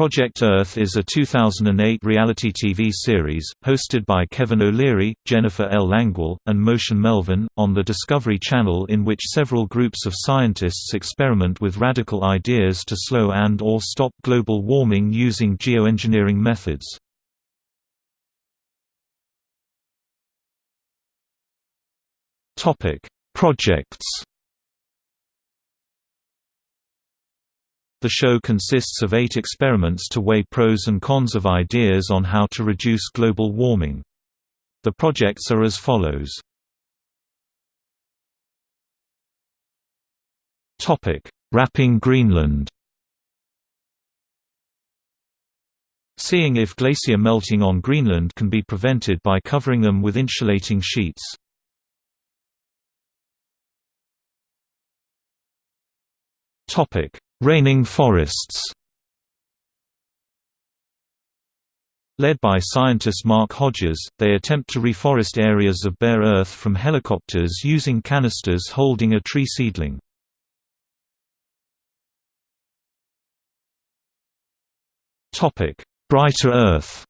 Project Earth is a 2008 reality TV series, hosted by Kevin O'Leary, Jennifer L. Langwell, and Motion Melvin, on the Discovery Channel in which several groups of scientists experiment with radical ideas to slow and or stop global warming using geoengineering methods. Projects The show consists of eight experiments to weigh pros and cons of ideas on how to reduce global warming. The projects are as follows. Wrapping Greenland Seeing if glacier melting on Greenland can be prevented by covering them with insulating sheets. Topic: Raining forests Led by scientist Mark Hodges, they attempt to reforest areas of bare earth from helicopters using canisters holding a tree seedling. Brighter Earth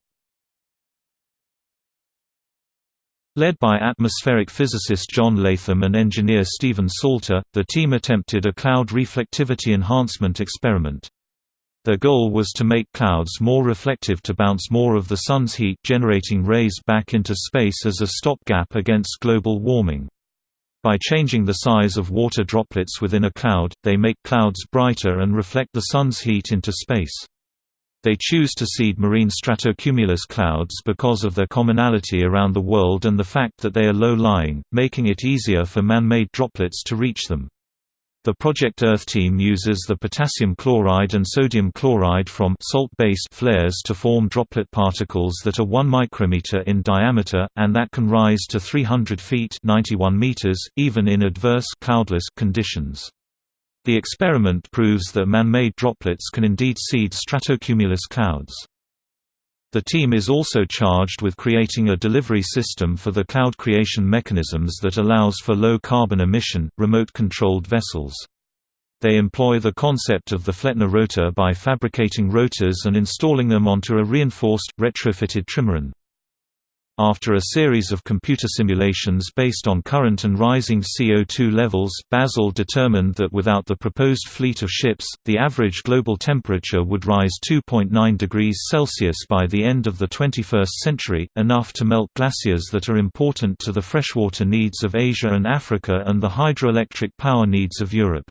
Led by atmospheric physicist John Latham and engineer Stephen Salter, the team attempted a cloud reflectivity enhancement experiment. Their goal was to make clouds more reflective to bounce more of the Sun's heat generating rays back into space as a stopgap against global warming. By changing the size of water droplets within a cloud, they make clouds brighter and reflect the Sun's heat into space. They choose to seed marine stratocumulus clouds because of their commonality around the world and the fact that they are low-lying, making it easier for man-made droplets to reach them. The Project Earth team uses the potassium chloride and sodium chloride from salt-based flares to form droplet particles that are 1 micrometer in diameter, and that can rise to 300 feet 91 meters, even in adverse cloudless conditions. The experiment proves that man-made droplets can indeed seed stratocumulus clouds. The team is also charged with creating a delivery system for the cloud creation mechanisms that allows for low carbon emission, remote-controlled vessels. They employ the concept of the Flettner rotor by fabricating rotors and installing them onto a reinforced, retrofitted trimaran. After a series of computer simulations based on current and rising CO2 levels, Basel determined that without the proposed fleet of ships, the average global temperature would rise 2.9 degrees Celsius by the end of the 21st century, enough to melt glaciers that are important to the freshwater needs of Asia and Africa and the hydroelectric power needs of Europe.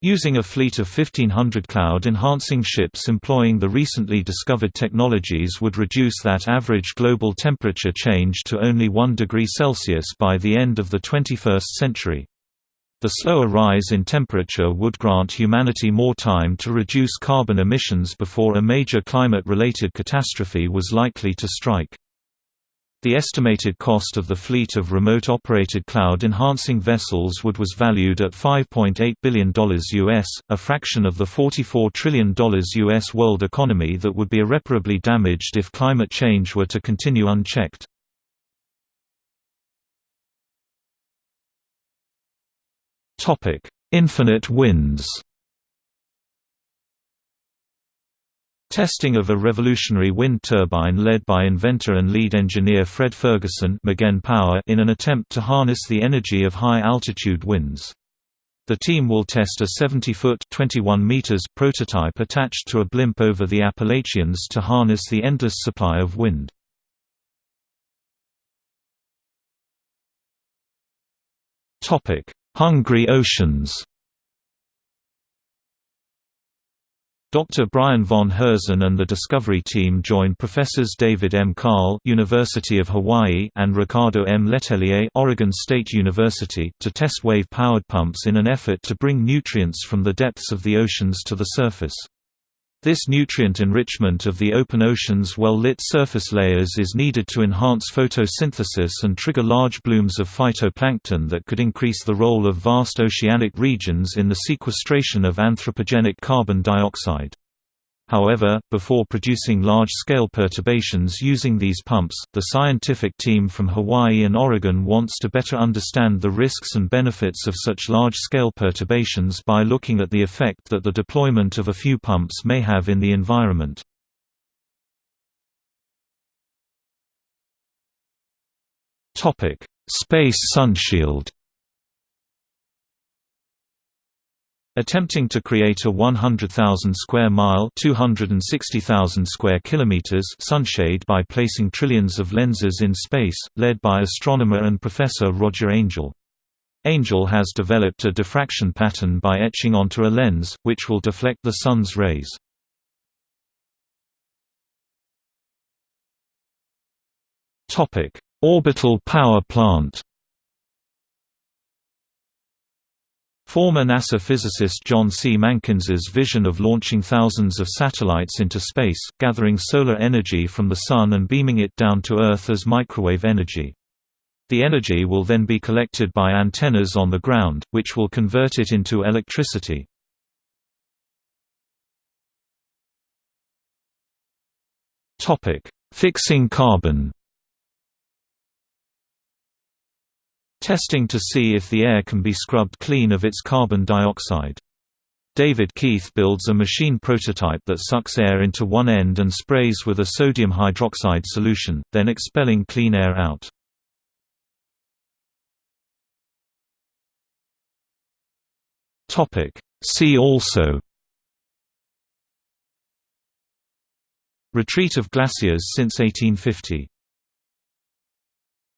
Using a fleet of 1,500 cloud-enhancing ships employing the recently discovered technologies would reduce that average global temperature change to only 1 degree Celsius by the end of the 21st century. The slower rise in temperature would grant humanity more time to reduce carbon emissions before a major climate-related catastrophe was likely to strike. The estimated cost of the fleet of remote-operated cloud-enhancing vessels would was valued at $5.8 billion US, a fraction of the $44 trillion US world economy that would be irreparably damaged if climate change were to continue unchecked. Infinite winds Testing of a revolutionary wind turbine led by inventor and lead engineer Fred Ferguson Power in an attempt to harness the energy of high-altitude winds. The team will test a 70-foot prototype attached to a blimp over the Appalachians to harness the endless supply of wind. Hungry oceans Dr. Brian von Herzen and the Discovery team join Professors David M. Karl University of Hawaii and Ricardo M. Letelier Oregon State University to test wave-powered pumps in an effort to bring nutrients from the depths of the oceans to the surface. This nutrient enrichment of the open ocean's well-lit surface layers is needed to enhance photosynthesis and trigger large blooms of phytoplankton that could increase the role of vast oceanic regions in the sequestration of anthropogenic carbon dioxide. However, before producing large-scale perturbations using these pumps, the scientific team from Hawaii and Oregon wants to better understand the risks and benefits of such large-scale perturbations by looking at the effect that the deployment of a few pumps may have in the environment. Space sunshield Attempting to create a 100,000 square mile (260,000 square kilometers) sunshade by placing trillions of lenses in space, led by astronomer and professor Roger Angel. Angel has developed a diffraction pattern by etching onto a lens, which will deflect the sun's rays. Orbital power plant Former NASA physicist John C. Mankins's vision of launching thousands of satellites into space, gathering solar energy from the Sun and beaming it down to Earth as microwave energy. The energy will then be collected by antennas on the ground, which will convert it into electricity. Fixing carbon testing to see if the air can be scrubbed clean of its carbon dioxide. David Keith builds a machine prototype that sucks air into one end and sprays with a sodium hydroxide solution, then expelling clean air out. See also Retreat of glaciers since 1850